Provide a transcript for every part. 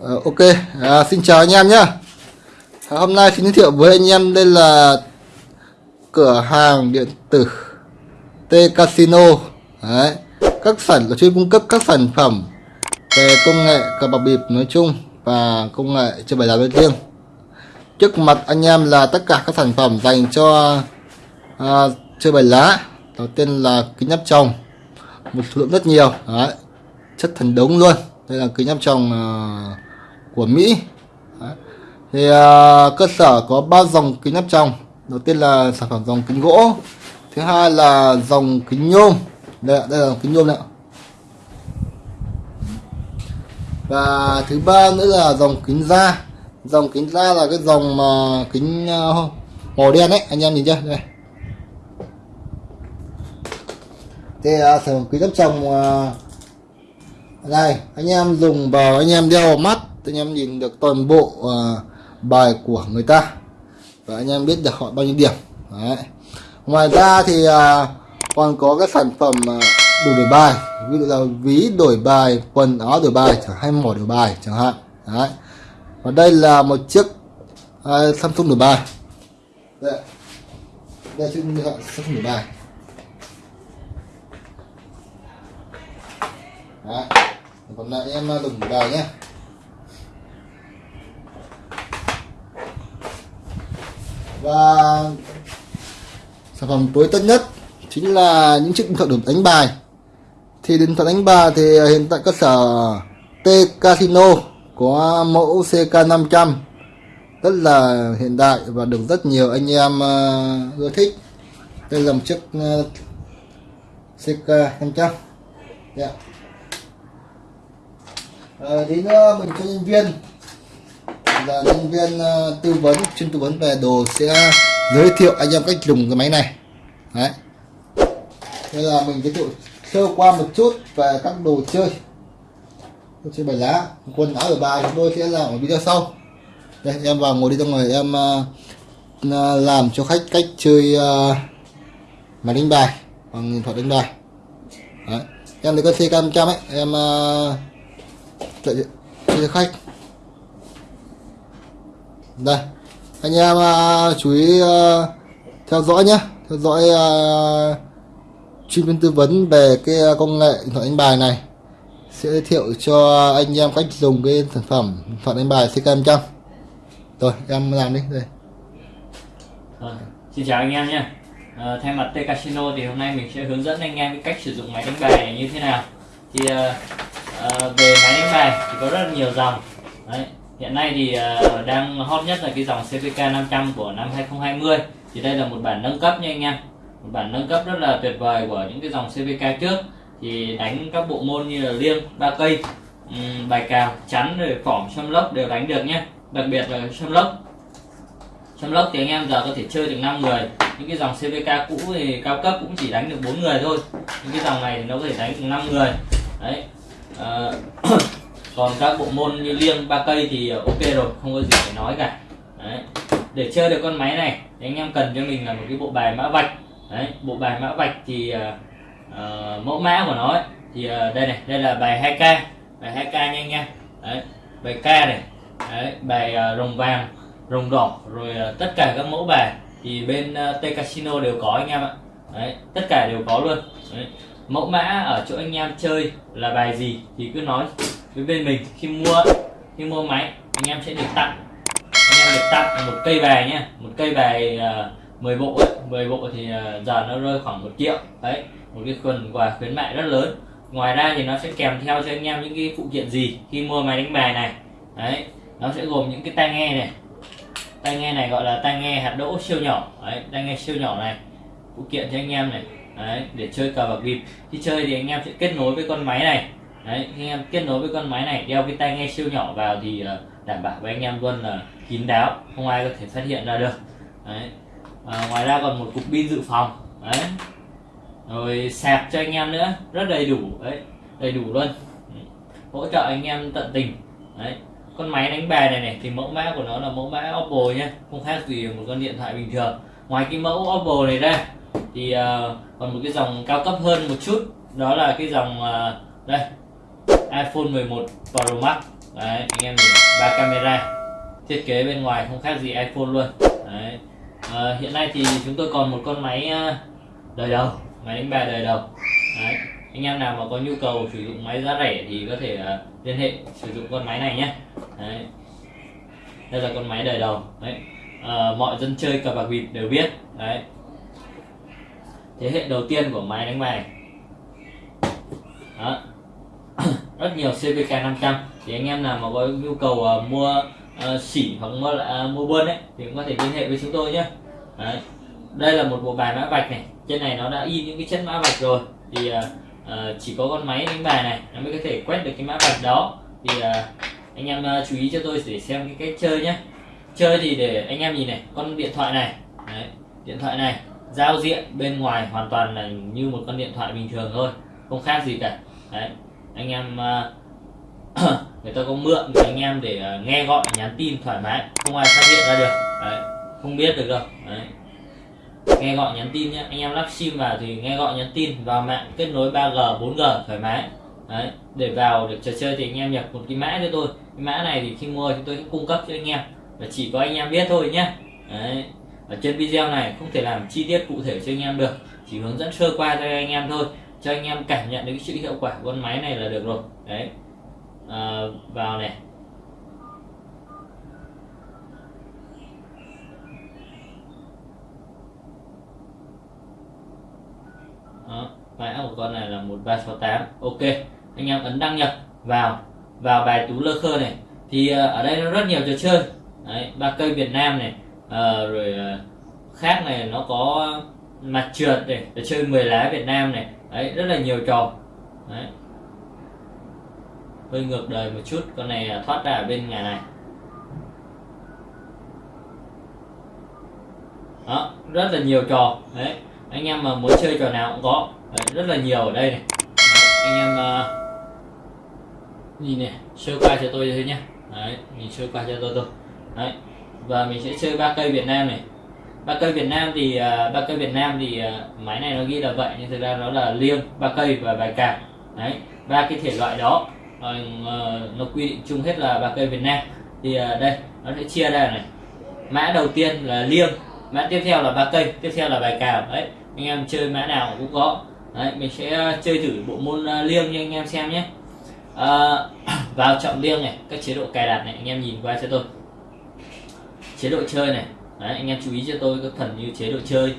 Ờ, ok, à, xin chào anh em nhé. À, hôm nay xin giới thiệu với anh em đây là cửa hàng điện tử T Casino. Đấy. Các sản chuyên cung cấp các sản phẩm về công nghệ cờ bạc bịp nói chung và công nghệ chơi bài lá nói riêng. Trước mặt anh em là tất cả các sản phẩm dành cho à, chơi bài lá. Đầu tiên là kính áp tròng, một số lượng rất nhiều. Đấy. Chất thần đống luôn. Đây là kính áp tròng ờ, của Mỹ. Đấy. thì uh, cơ sở có ba dòng kính áp tròng. Đầu tiên là sản phẩm dòng kính gỗ. Thứ hai là dòng kính nhôm. Đây, đây là dòng kính nhôm đấy và thứ ba nữa là dòng kính da. Dòng kính da là cái dòng mà kính ờ, màu đen đấy anh em nhìn chưa? Đây. Thì uh, sản phẩm kính áp tròng uh, đây anh em dùng vào anh em đeo vào mắt anh em nhìn được toàn bộ uh, bài của người ta. Và anh em biết được họ bao nhiêu điểm. Đấy. ngoài ra thì uh, còn có các sản phẩm uh, đủ đổi bài. Ví dụ là ví đổi bài quần áo đổi bài chẳng hay mỏ đổi bài chẳng hạn. Đấy. và đây là một chiếc uh, Samsung đổi bài. Đây, đây chiếc Samsung đổi bài. Đấy. còn lại em à, dùng đời nhé. Và sản phẩm tối tân nhất chính là những chiếc điện thoại đánh bài. Thì điện thoại đánh bài thì hiện tại cơ sở T Casino có mẫu CK500 rất là hiện đại và được rất nhiều anh em uh, ưa thích. Đây là một chiếc uh, CK500 yeah. Ờ, đến ờ, mình cho nhân viên. Là nhân viên ờ, tư vấn chuyên tư vấn về đồ sẽ giới thiệu anh em cách dùng cái máy này. Đấy. Đây là mình giới thiệu sơ qua một chút về các đồ chơi. Đồ chơi bài lá quần áo ở bài. Chúng tôi sẽ làm ở video sau. Đây em vào ngồi đi ra ngoài em uh, làm cho khách cách chơi uh, máy đánh bài bằng điện thoại đánh bài. Đấy. em lấy cái xe cam trăm ấy. Em uh, chạy cho khách. Đây anh em uh, chú ý uh, theo dõi nhé theo dõi uh, chuyên viên tư vấn về cái công nghệ điện thoại đánh bài này. Sẽ giới thiệu cho anh em cách dùng cái sản phẩm điện thoại đánh bài CK100 rồi em làm đi đây. Rồi, xin chào anh em nhé à, ờ, thay mặt T Casino thì hôm nay mình sẽ hướng dẫn anh em cách sử dụng máy đánh bài như thế nào. Thì à, Ờ, về máy đánh bài thì có rất là nhiều dòng. Đấy, hiện nay thì uh, đang hot nhất là cái dòng CVK 500 của năm 2020 thì đây là một bản nâng cấp nha anh em. Một bản nâng cấp rất là tuyệt vời của những cái dòng CVK trước. Thì đánh các bộ môn như là liêng ba cây um, bài cào chắn rồi phỏng xâm lốc đều đánh được nhé đặc biệt là xâm lốc. Xâm lốc thì anh em giờ có thể chơi được 5 người. Những cái dòng CVK cũ thì cao cấp cũng chỉ đánh được bốn người thôi. Những cái dòng này thì nó có thể đánh được 5 người. Đấy. Ờ, còn các bộ môn như liêng ba cây thì ờ, ok rồi không có gì phải nói cả. Đấy. để chơi được con máy này thì anh em cần cho mình là một cái bộ bài mã vạch. Đấy bộ bài mã vạch thì uh, mẫu mã của nó ấy, thì uh, đây này đây là bài 2k bài 2k nha anh em. Đấy bài k này đấy, bài uh, rồng vàng rồng đỏ rồi uh, tất cả các mẫu bài thì bên uh, T Casino đều có anh em ạ. Đấy tất cả đều có luôn. Đấy mẫu mã ở chỗ anh em chơi là bài gì thì cứ nói với bên mình. Khi mua khi mua máy anh em sẽ được tặng. Anh em được tặng một cây bài nhé. Một cây bài à, uh, 10 bộ ấy. 10 bộ thì uh, giờ nó rơi khoảng một triệu. Đấy một cái quần quà khuyến mại rất lớn. Ngoài ra thì nó sẽ kèm theo cho anh em những cái phụ kiện gì khi mua máy đánh bài này. Đấy nó sẽ gồm những cái tai nghe này. Tai nghe này gọi là tai nghe hạt đỗ siêu nhỏ. Đấy tai nghe siêu nhỏ này. Phụ kiện cho anh em này đấy để chơi cờ bạc bịp. Khi chơi thì anh em sẽ kết nối với con máy này. Đấy khi em kết nối với con máy này đeo cái tai nghe siêu nhỏ vào thì uh, đảm bảo với anh em luôn là kín đáo không ai có thể phát hiện ra được. Đấy à, ngoài ra còn một cục pin dự phòng. Đấy rồi sạc cho anh em nữa rất đầy đủ. Đấy đầy đủ luôn. Hỗ trợ anh em tận tình. Đấy con máy đánh bài này này thì mẫu mã của nó là mẫu mã Oppo nhé không khác gì một con điện thoại bình thường. Ngoài cái mẫu Oppo này ra thì uh, còn một cái dòng cao cấp hơn một chút đó là cái dòng uh, đây iPhone 11 Pro Max. Đấy anh em nhìn ba camera thiết kế bên ngoài không khác gì iPhone luôn. Đấy Uh, hiện nay thì chúng tôi còn một con máy uh, đời đầu máy đánh bài đời đầu. Đấy anh em nào mà có nhu cầu sử dụng máy giá rẻ thì có thể uh, liên hệ sử dụng con máy này nhé. Đấy. đây là con máy đời đầu. Đấy uh, mọi dân chơi cờ bạc bịp đều biết. Đấy thế hệ đầu tiên của máy đánh bài. Đó. Rất nhiều CVK 500 thì anh em nào mà có nhu cầu uh, mua uh, xỉ hoặc mua uh, mua buôn ấy thì cũng có thể liên hệ với chúng tôi nhé. Đấy. đây là một bộ bài mã vạch này. Trên này nó đã in những cái chất mã vạch rồi. Thì uh, uh, chỉ có con máy đánh bài này nó mới có thể quét được cái mã vạch đó. Thì uh, anh em uh, chú ý cho tôi để xem cái cách chơi nhé. Chơi thì để anh em nhìn này con điện thoại này. Đấy, điện thoại này giao diện bên ngoài hoàn toàn là như một con điện thoại bình thường thôi không khác gì cả. Đấy anh em uh, người ta có mượn thì anh em để uh, nghe gọi nhắn tin thoải mái không ai phát hiện ra được. Đấy, không biết được đâu. Đấy. nghe gọi nhắn tin nhé anh em lắp sim vào thì nghe gọi nhắn tin vào mạng kết nối 3G 4G thoải mái. Đấy để vào được trò chơi thì anh em nhập một cái mã cho tôi. Cái mã này thì khi mua chúng tôi sẽ cung cấp cho anh em. Và chỉ có anh em biết thôi nhé đấy ở trên video này không thể làm chi tiết cụ thể cho anh em được chỉ hướng dẫn sơ qua cho anh em thôi cho anh em cảm nhận được cái sự hiệu quả của con máy này là được rồi. Đấy. À, vào này. Đó, mã của con này là 1368 ok anh em ấn đăng nhập vào vào bài tú lơ khơ này. Thì à, ở đây nó rất nhiều trò chơi. Đấy ba cây Việt Nam này à, rồi à, khác này nó có mặt trượt này để chơi 10 lá Việt Nam này. Đấy rất là nhiều trò. Đấy. Hơi ngược đời một chút con này ờ, thoát ra ở bên nhà này. Đó rất là nhiều trò. Đấy anh em mà muốn chơi trò nào cũng có. Đấy, rất là nhiều ở đây này. Đấy, anh em uh, nhìn này sơ qua cho tôi thôi nhé đấy nhìn sơ qua cho tôi thôi. Đấy và mình sẽ chơi ba cây Việt Nam này. Ba cây Việt Nam thì à, ba cây Việt Nam thì à, máy này nó ghi là vậy nhưng thực ra nó là liêng ba cây và bài cạp đấy ba cái thể loại đó ờ, ờ, nó quy định chung hết là ba cây Việt Nam. Thì à, đây nó sẽ chia ra này. Mã đầu tiên là liêng mã tiếp theo là ba cây tiếp theo là bài cào đấy anh em chơi mã nào cũng có. Đấy mình sẽ chơi thử bộ môn liêng cho anh em xem nhé. À, vào chọn liêng này các chế độ cài đặt này anh em nhìn qua cho tôi chế độ chơi này. Đấy, anh em chú ý cho tôi các phần như chế độ chơi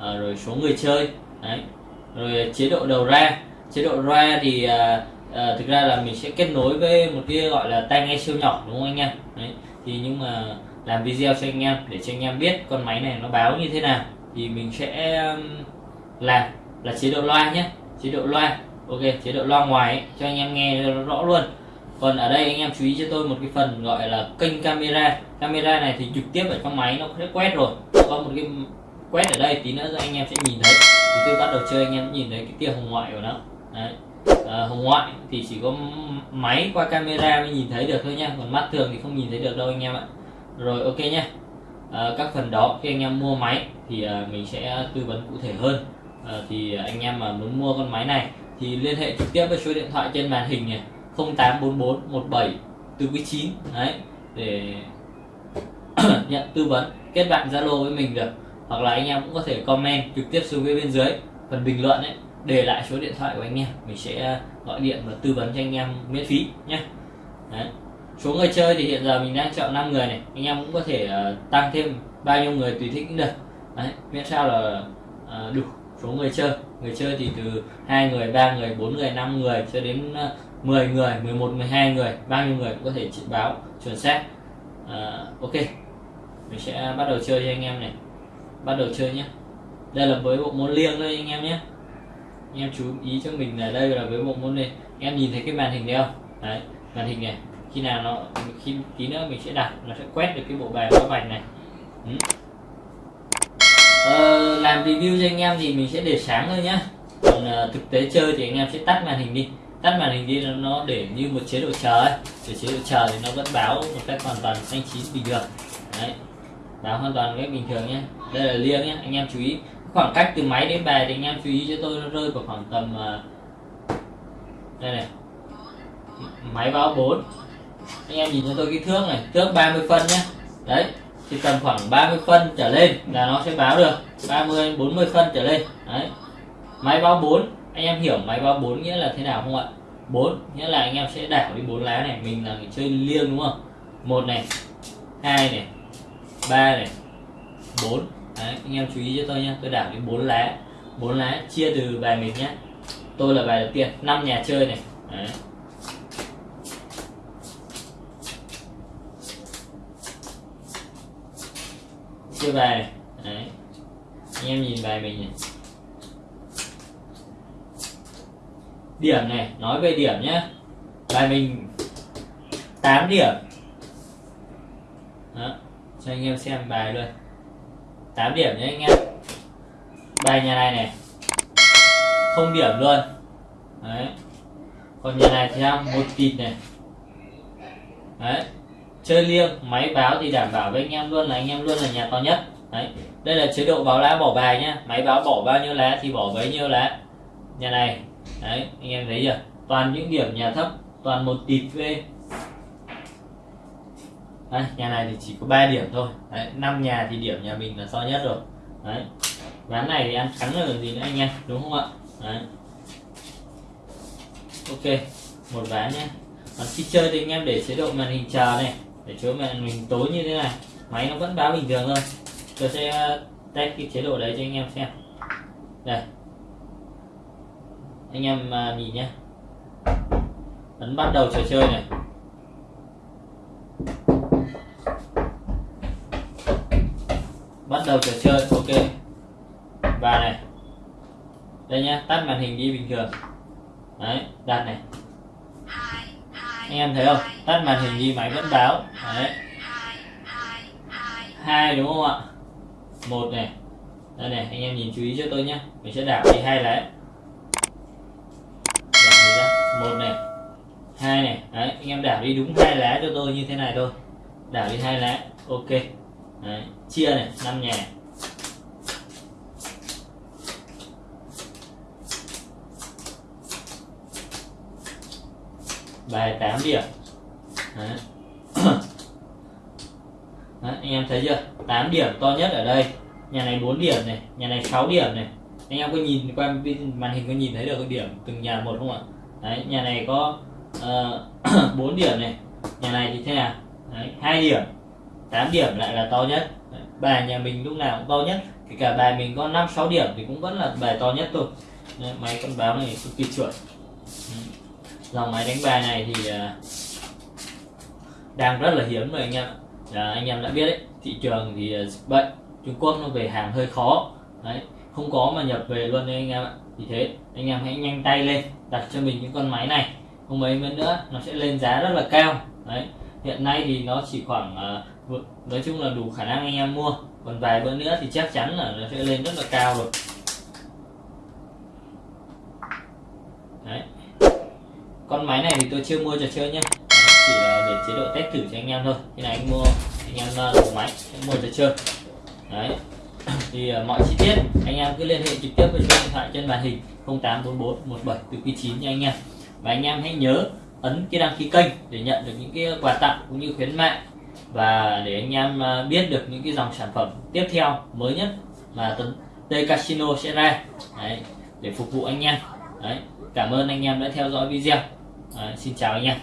à, rồi số người chơi. Đấy rồi chế độ đầu ra. Chế độ ra thì à, à, thực ra là mình sẽ kết nối với một cái gọi là tai nghe siêu nhỏ đúng không anh em? Đấy thì nhưng mà làm video cho anh em để cho anh em biết con máy này nó báo như thế nào thì mình sẽ làm là chế độ loa nhé. Chế độ loa ok chế độ loa ngoài ấy, cho anh em nghe rõ luôn còn ở đây anh em chú ý cho tôi một cái phần gọi là kênh camera. Camera này thì trực tiếp ở trong máy nó sẽ quét rồi. Có một cái quét ở đây tí nữa anh em sẽ nhìn thấy. Thì tôi bắt đầu chơi anh em nhìn thấy cái tia hồng ngoại của nó. Đấy. À, hồng ngoại thì chỉ có máy qua camera mới nhìn thấy được thôi nha. Còn mắt thường thì không nhìn thấy được đâu anh em ạ. Rồi ok nhá à, ờ, các phần đó khi anh em mua máy thì à, mình sẽ tư vấn cụ thể hơn. À, thì anh em mà muốn mua con máy này thì liên hệ trực tiếp với số điện thoại trên màn hình này. 084417 từ quý 9 đấy để nhận tư vấn kết bạn Zalo với mình được. Hoặc là anh em cũng có thể comment trực tiếp xuống phía bên dưới phần bình luận ấy để lại số điện thoại của anh em. Mình sẽ ờ, gọi điện và tư vấn cho anh em miễn phí nhé đấy. số người chơi thì hiện giờ mình đang chọn 5 người này. Anh em cũng có thể uh, tăng thêm bao nhiêu người tùy thích cũng được. Đấy. miễn sao là uh, đủ số người chơi. Người chơi thì từ hai người ba người bốn người năm người cho đến uh, 10 người 11 12 người bao nhiêu người cũng có thể chỉ báo chuẩn xác. À, ok mình sẽ bắt đầu chơi cho anh em này. Bắt đầu chơi nhé. Đây là với bộ môn liêng đây anh em nhé. Anh em chú ý cho mình là đây là với bộ môn này. Anh em nhìn thấy cái màn hình này không? Đấy màn hình này. Khi nào nó khi tí nữa mình sẽ đặt nó sẽ quét được cái bộ bài báo vạch này. Ừ. ờ, làm review cho anh em thì mình sẽ để sáng thôi nhá. Còn uh, thực tế chơi thì anh em sẽ tắt màn hình đi tắt màn hình đi, nó để như một chế độ chờ ấy. Để chế độ chờ thì nó vẫn báo một cách hoàn toàn xanh chín bình thường. Đấy. Báo hoàn toàn cách bình thường nhé. Đây là liêng nhé, anh em chú ý. Khoảng cách từ máy đến bài thì anh em chú ý cho tôi, nó rơi vào khoảng tầm à, đây này. Máy báo 4 anh em nhìn cho tôi cái thước này, thước 30 phân nhé. Đấy thì tầm khoảng 30 phân trở lên là nó sẽ báo được. 30 40 phân trở lên. Đấy. Máy báo 4 anh em hiểu máy báo 4 nghĩa là thế nào không ạ? 4 nghĩa là anh em sẽ đảo đi bốn lá này, mình là người chơi liêng đúng không? Một này, hai này, ba này, bốn. Đấy, anh em chú ý cho tôi nhé tôi đảo đi bốn lá. Bốn lá chia từ bài mình nhé tôi là bài đầu tiên, năm nhà chơi này. Đấy. chia bài này. Đấy. anh em nhìn bài mình này. Điểm này, nói về điểm nhé bài mình 8 điểm. Đó, cho anh em xem bài luôn. 8 điểm nhé anh em. Bài nhà này này, không điểm luôn. Đấy. Còn nhà này thì sao một tịt này. Đấy. Chơi liêng, máy báo thì đảm bảo với anh em luôn là anh em luôn là nhà to nhất. Đấy. Đây là chế độ báo lá bỏ bài nhá. Máy báo bỏ bao nhiêu lá thì bỏ bấy nhiêu lá. Nhà này đấy anh em thấy chưa? Toàn những điểm nhà thấp toàn một tịt về đấy, nhà này thì chỉ có 3 điểm thôi. Đấy, 5 nhà thì điểm nhà mình là to nhất rồi. Đấy ván này thì ăn thắng là gì nữa anh em đúng không ạ? Đấy. Ok một ván nhé còn khi chơi thì anh em để chế độ màn hình chờ này để cho màn hình tối như thế này. Máy nó vẫn báo bình thường thôi. Tôi sẽ uh, test cái chế độ đấy cho anh em xem. Đây anh em à, nhìn nhé ấn bắt đầu trò chơi này. Bắt đầu trò chơi, ok. Và này. Đây nhá, tắt màn hình đi bình thường. Đấy, đặt này. Anh em thấy không? Tắt màn hình đi, máy vẫn báo. Đấy. Hai, đúng không ạ? Một này. Đây này, anh em nhìn chú ý cho tôi nhé mình sẽ đảo đi hai lá một này. Hai này. Đấy anh em đảo đi đúng hai lá cho tôi như thế này thôi. Đảo đi hai lá. Ok. Đấy. chia này năm nhà. Bài 8 điểm Đấy. Đấy, anh em thấy chưa? 8 điểm to nhất ở đây. Nhà này 4 điểm này nhà này 6 điểm này. Anh em có nhìn qua màn hình có nhìn thấy được cái điểm từng nhà một không ạ? Đấy, nhà này có ờ, uh, 4 điểm này. Nhà này thì thế nào? Đấy, 2 điểm 8 điểm lại là to nhất. Đấy, bài nhà mình lúc nào cũng to nhất kể cả bài mình có 5 6 điểm thì cũng vẫn là bài to nhất thôi. Đấy, máy con báo này cực kỳ chuẩn. Dòng máy đánh bài này thì uh, đang rất là hiếm rồi anh em à, anh em đã biết đấy thị trường thì uh, dịch bệnh Trung Quốc nó về hàng hơi khó. Đấy không có mà nhập về luôn đấy anh em ạ. Thì thế anh em hãy nhanh tay lên đặt cho mình những con máy này. Không mấy nữa nó sẽ lên giá rất là cao. Đấy hiện nay thì nó chỉ khoảng uh, nói chung là đủ khả năng anh em mua. Còn vài bữa nữa thì chắc chắn là nó sẽ lên rất là cao rồi. Đấy. Con máy này thì tôi chưa mua trò chơi nhé chỉ là để chế độ test thử cho anh em thôi. Khi này anh mua anh em ờ, dùng máy anh mua trò chơi. Đấy thì uh, mọi chi tiết anh em cứ liên hệ trực tiếp với số điện thoại trên màn hình 0844 17 từ 9 nha anh em. Và anh em hãy nhớ ấn cái đăng ký kênh để nhận được những cái quà tặng cũng như khuyến mại. Và để anh em ờ, biết được những cái dòng sản phẩm tiếp theo mới nhất mà T Casino sẽ ra. Đấy, để phục vụ anh em. Đấy cảm ơn anh em đã theo dõi video. Đấy, xin chào anh em.